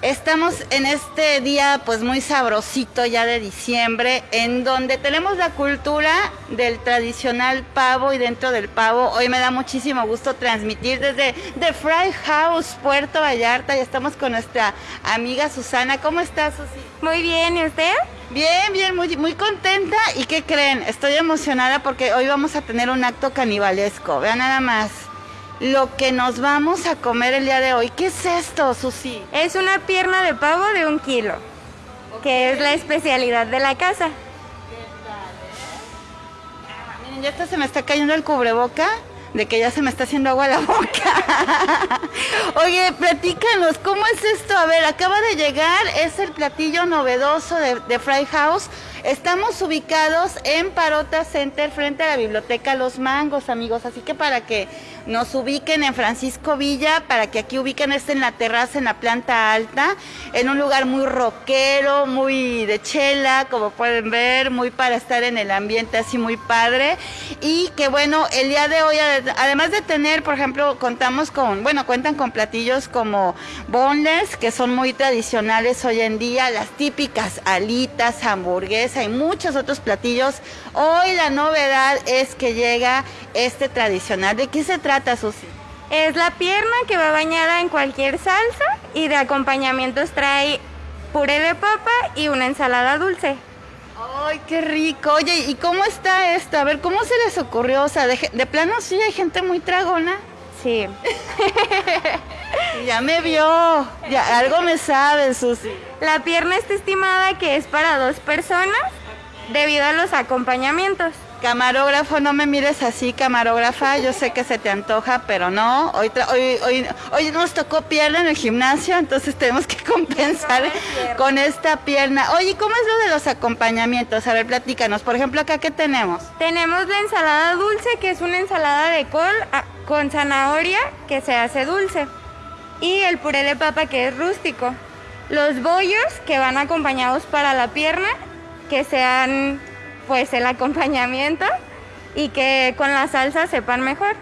Estamos en este día pues muy sabrosito ya de diciembre, en donde tenemos la cultura del tradicional pavo y dentro del pavo hoy me da muchísimo gusto transmitir desde The Fry House, Puerto Vallarta, y estamos con nuestra amiga Susana. ¿Cómo estás, Susi? Muy bien, ¿y usted? Bien, bien, muy, muy contenta. ¿Y qué creen? Estoy emocionada porque hoy vamos a tener un acto canibalesco. Vean nada más lo que nos vamos a comer el día de hoy. ¿Qué es esto, Susi? Es una pierna de pavo de un kilo, que es la especialidad de la casa. Ah, miren, ya hasta se me está cayendo el cubreboca de que ya se me está haciendo agua la boca. Oye, platícanos, ¿cómo es esto? A ver, acaba de llegar, es el platillo novedoso de, de Fry House. Estamos ubicados en Parota Center frente a la biblioteca Los Mangos, amigos. Así que para que nos ubiquen en Francisco Villa, para que aquí ubiquen este en la terraza, en la planta alta, en un lugar muy rockero, muy de chela, como pueden ver, muy para estar en el ambiente así muy padre. Y que bueno, el día de hoy, además de tener, por ejemplo, contamos con, bueno, cuentan con platillos como boneless, que son muy tradicionales hoy en día, las típicas alitas, hamburguesas, hay muchos otros platillos. Hoy la novedad es que llega este tradicional. ¿De qué se trata, Susi? Es la pierna que va bañada en cualquier salsa y de acompañamientos trae puré de papa y una ensalada dulce. ¡Ay, qué rico! Oye, ¿y cómo está esto? A ver, ¿cómo se les ocurrió? O sea, de, de plano sí hay gente muy tragona. Sí. ya me vio. Ya, algo me sabe, Susi. La pierna está estimada que es para dos personas debido a los acompañamientos. Camarógrafo, no me mires así, camarógrafa. Yo sé que se te antoja, pero no. Hoy, hoy, hoy, hoy nos tocó pierna en el gimnasio, entonces tenemos que compensar con esta pierna. Oye, ¿cómo es lo de los acompañamientos? A ver, platícanos. Por ejemplo, acá, ¿qué tenemos? Tenemos la ensalada dulce, que es una ensalada de col ah, con zanahoria que se hace dulce. Y el puré de papa, que es rústico. Los bollos, que van acompañados para la pierna, que sean pues el acompañamiento y que con la salsa sepan mejor.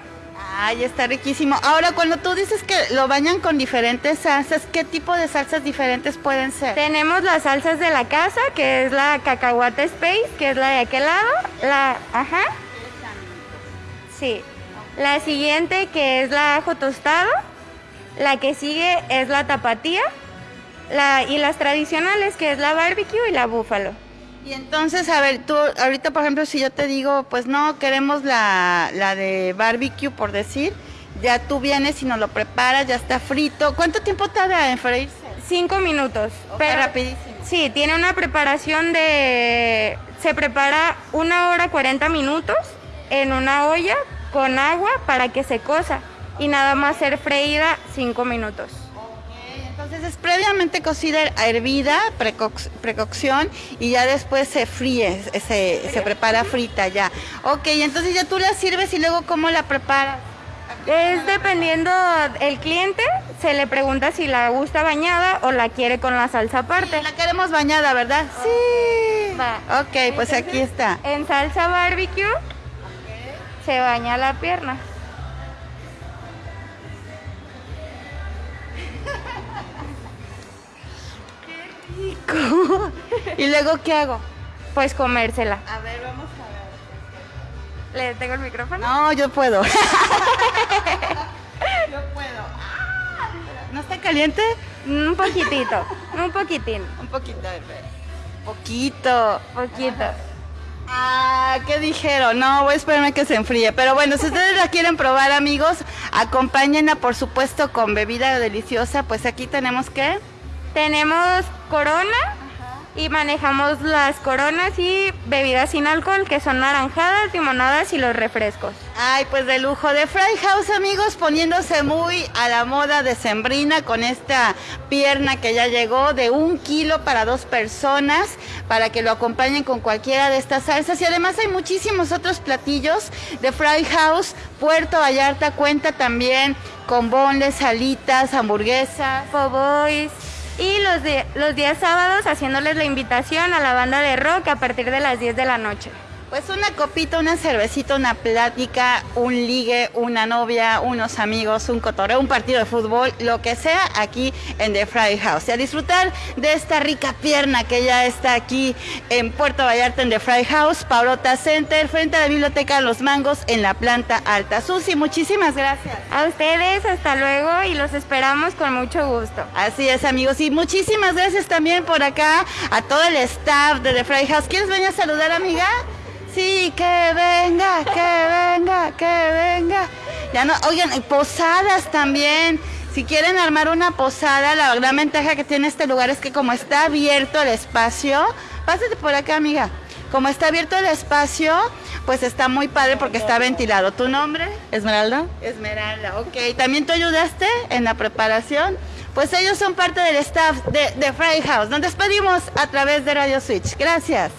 Ay, está riquísimo. Ahora, cuando tú dices que lo bañan con diferentes salsas, ¿qué tipo de salsas diferentes pueden ser? Tenemos las salsas de la casa, que es la cacahuate space, que es la de aquel lado. La, ajá. Sí. La siguiente, que es la ajo tostado. La que sigue es la tapatía. La, y las tradicionales, que es la barbecue y la búfalo. Y entonces, a ver, tú, ahorita por ejemplo, si yo te digo, pues no, queremos la, de barbecue, por decir, ya tú vienes y nos lo preparas, ya está frito. ¿Cuánto tiempo tarda en freírse? Cinco minutos. pero rapidísimo. Sí, tiene una preparación de... Se prepara una hora 40 minutos en una olla con agua para que se cosa y nada más ser freída cinco minutos. Entonces es previamente cocida, hervida, precocción y ya después se fríe, se, se prepara frita ya. Ok, entonces ya tú la sirves y luego ¿cómo la preparas? Es dependiendo el cliente, se le pregunta si la gusta bañada o la quiere con la salsa aparte. la queremos bañada, ¿verdad? Sí. Ok, pues aquí está. En salsa barbecue se baña la pierna. ¿Y luego qué hago? Pues comérsela. A ver, vamos a ver. ¿Le tengo el micrófono? No, yo puedo. yo puedo. ¿No está caliente? Un poquitito, un poquitín. Un poquito. Poquito. Poquito. Ah, ¿qué dijeron? No, voy a esperarme que se enfríe. Pero bueno, si ustedes la quieren probar, amigos, acompáñenla, por supuesto, con bebida deliciosa. Pues aquí tenemos que... Tenemos corona y manejamos las coronas y bebidas sin alcohol que son naranjadas, limonadas y los refrescos. Ay, pues de lujo de Fry House, amigos, poniéndose muy a la moda de sembrina con esta pierna que ya llegó de un kilo para dos personas para que lo acompañen con cualquiera de estas salsas y además hay muchísimos otros platillos de Fry House. Puerto Vallarta cuenta también con bonles, salitas, hamburguesas, boys y los, de, los días sábados haciéndoles la invitación a la banda de rock a partir de las 10 de la noche. Pues una copita, una cervecita, una plática, un ligue, una novia, unos amigos, un cotorreo, un partido de fútbol, lo que sea aquí en The Fry House. Y a disfrutar de esta rica pierna que ya está aquí en Puerto Vallarta en The Fry House, Paulota Center, frente a la Biblioteca de Los Mangos en la planta alta. Susi, muchísimas gracias. A ustedes, hasta luego y los esperamos con mucho gusto. Así es, amigos. Y muchísimas gracias también por acá a todo el staff de The Fry House. ¿Quieres venir a saludar, amiga? Sí, que venga, que venga, que venga. Ya no, oigan, posadas también. Si quieren armar una posada, la gran ventaja que tiene este lugar es que como está abierto el espacio, pásate por acá, amiga. Como está abierto el espacio, pues está muy padre porque está ventilado. ¿Tu nombre? Esmeralda. Esmeralda, ok. ¿También tú ayudaste en la preparación? Pues ellos son parte del staff de, de Fry House. Nos despedimos a través de Radio Switch. Gracias.